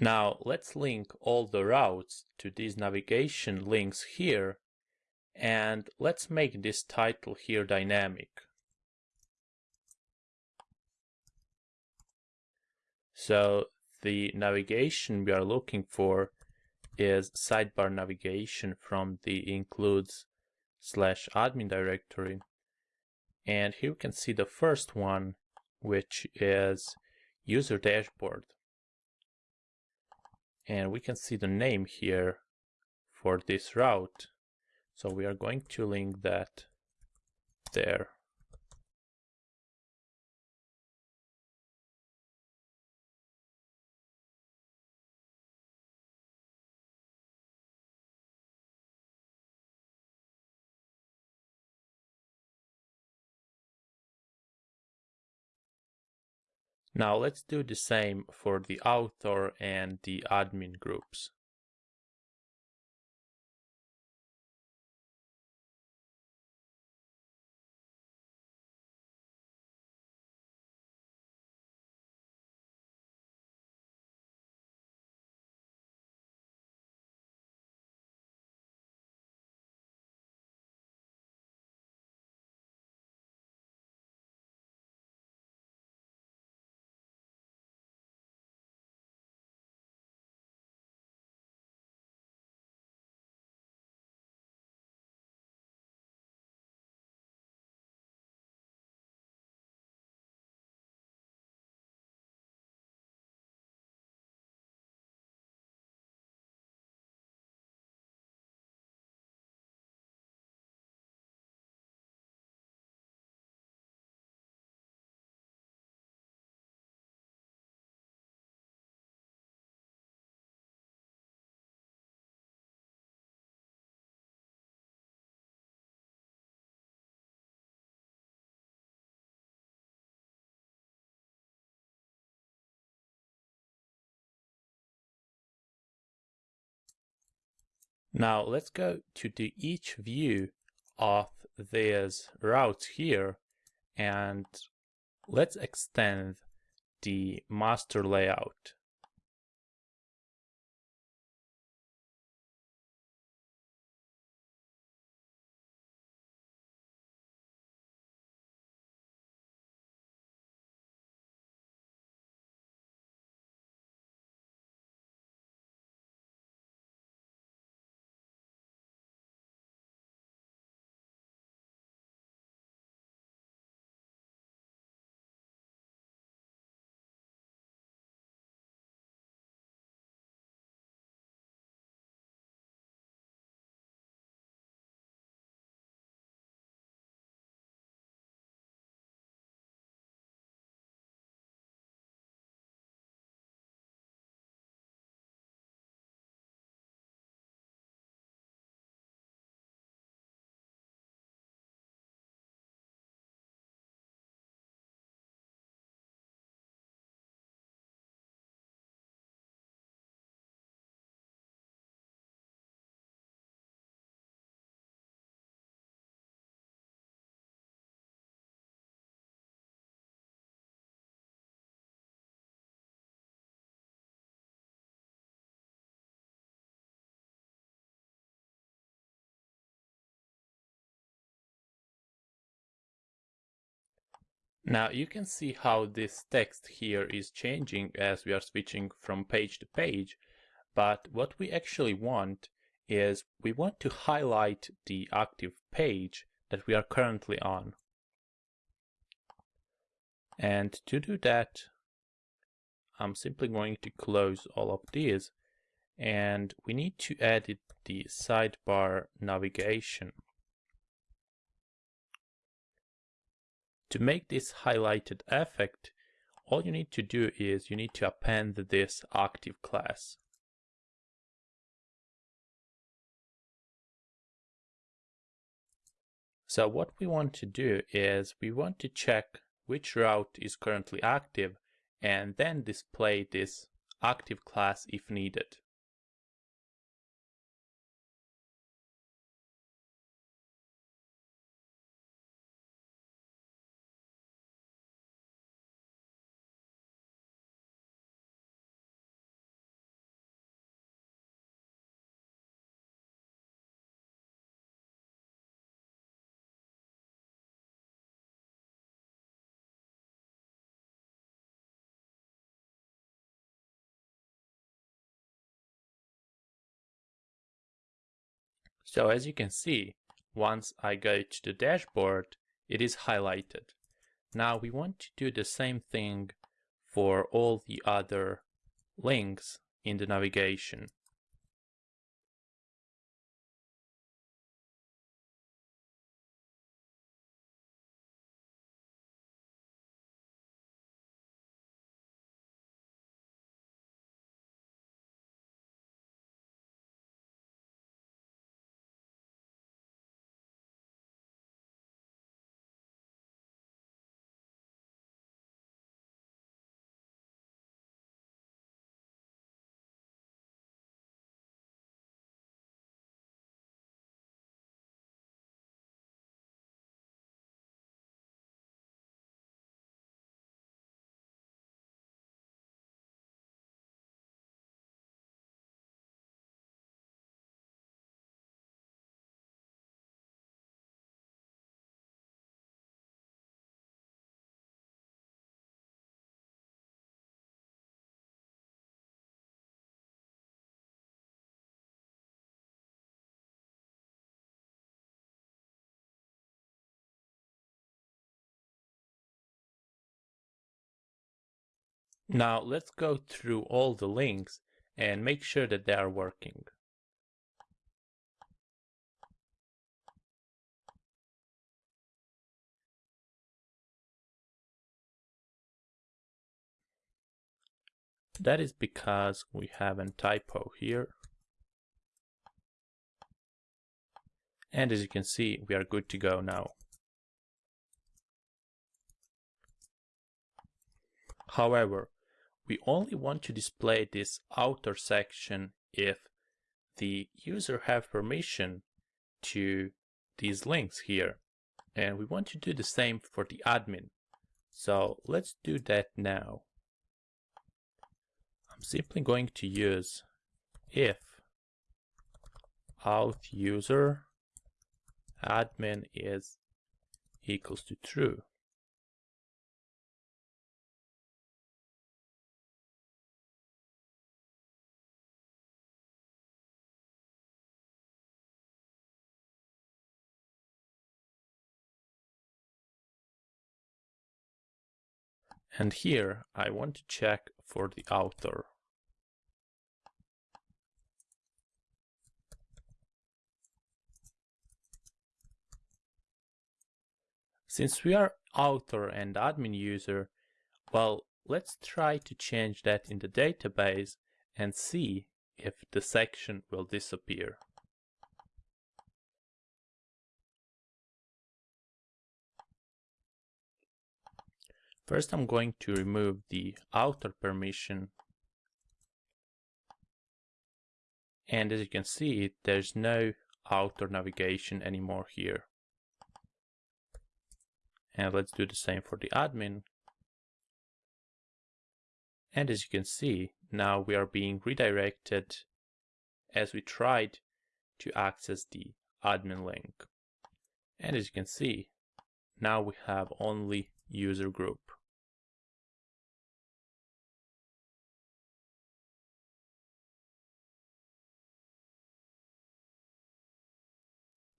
Now let's link all the routes to these navigation links here and let's make this title here dynamic. So the navigation we are looking for is sidebar navigation from the includes slash admin directory. And here we can see the first one, which is user dashboard. And we can see the name here for this route. So we are going to link that there. Now let's do the same for the author and the admin groups. Now let's go to the each view of these routes here and let's extend the master layout. Now you can see how this text here is changing as we are switching from page to page, but what we actually want is we want to highlight the active page that we are currently on. And to do that, I'm simply going to close all of these and we need to edit the sidebar navigation. To make this highlighted effect, all you need to do is you need to append this active class. So what we want to do is we want to check which route is currently active and then display this active class if needed. So as you can see, once I go to the dashboard, it is highlighted. Now we want to do the same thing for all the other links in the navigation. Now let's go through all the links and make sure that they are working. That is because we have a typo here. And as you can see, we are good to go now. However, we only want to display this outer section if the user have permission to these links here. And we want to do the same for the admin. So let's do that now. I'm simply going to use if Auth user admin is equals to true. And here I want to check for the author. Since we are author and admin user, well, let's try to change that in the database and see if the section will disappear. First, I'm going to remove the outer permission. And as you can see, there's no outer navigation anymore here. And let's do the same for the admin. And as you can see, now we are being redirected as we tried to access the admin link. And as you can see, now we have only user group.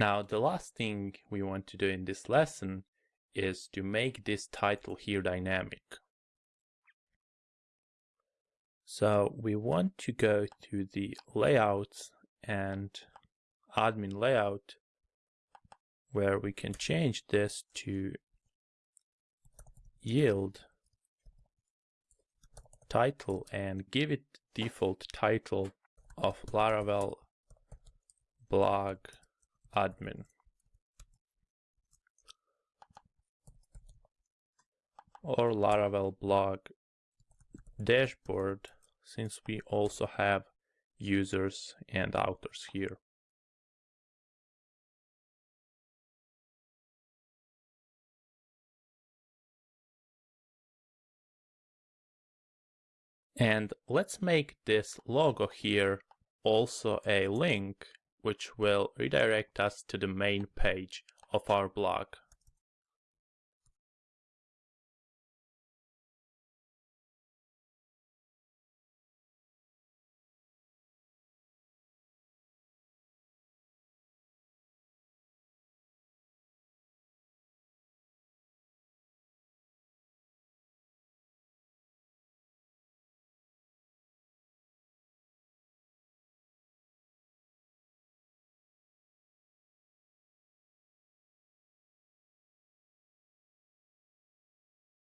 Now the last thing we want to do in this lesson is to make this title here dynamic. So we want to go to the layouts and admin layout where we can change this to yield title and give it default title of Laravel blog admin. Or Laravel blog dashboard since we also have users and authors here. And let's make this logo here also a link which will redirect us to the main page of our blog.